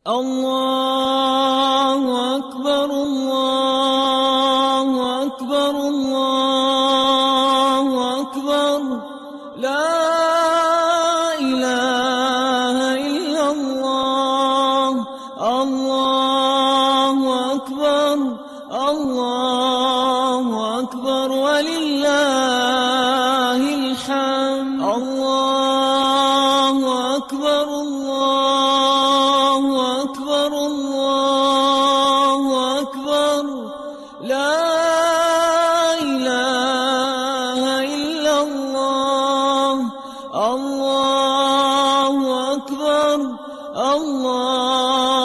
الله أكبر الله أكبر الله أكبر. لا إله إلا الله. الله أكبر الله أكبر. ولله الحمد. الله أكبر الله أكبر. لا إله إلا الله. الله أكبر الله